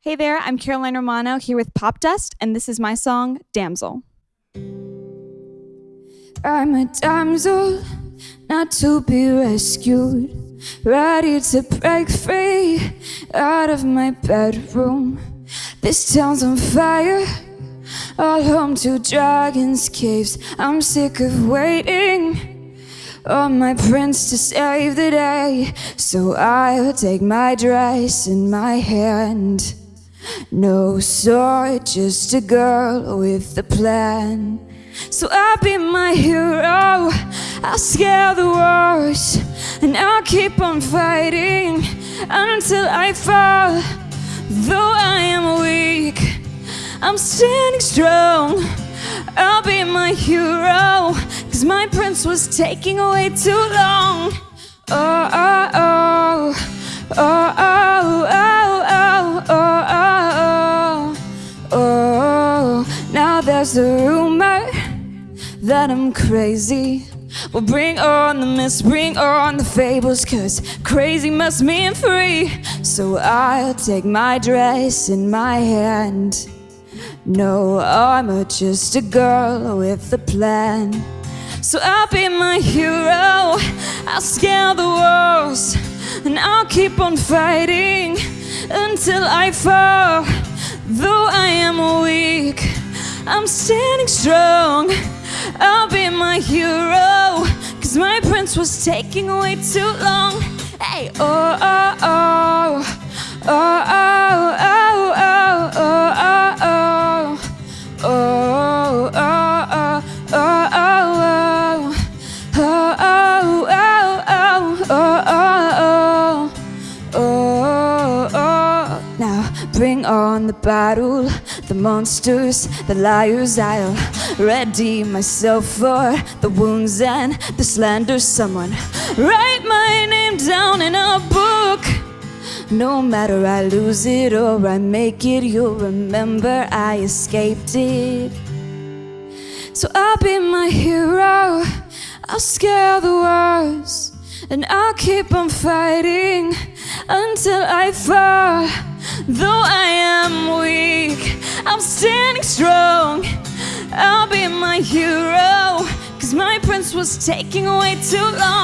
Hey there, I'm Caroline Romano here with Popdust, and this is my song, Damsel. I'm a damsel, not to be rescued, ready to break free out of my bedroom. This town's on fire, all home to dragons' caves. I'm sick of waiting on my prince to save the day. So I'll take my dress in my hand. No sword, just a girl with a plan. So I'll be my hero, I'll scale the walls, and I'll keep on fighting until I fall. Though I am weak, I'm standing strong. I'll be my hero, cause my prince was taking away too long. Oh, oh, oh, there's a rumor that I'm crazy. Well, bring on the myths, bring on the fables, cause crazy must mean free. So I'll take my dress in my hand. No armor, just a girl with a plan. So I'll be my hero, I'll scale the walls, and I'll keep on fighting until I fall. I'm standing strong. I'll be my hero, cause my prince was taking away too long. Hey, oh, oh, oh, Bring on the battle, the monsters, the liars. I'll ready myself for the wounds and the slander. Someone write my name down in a book. No matter I lose it or I make it, you'll remember I escaped it. So I'll be my hero, I'll scare the walls, and I'll keep on fighting until I fall. Though I am weak, I'm standing strong. I'll be my hero, cause my prince was taking away too long.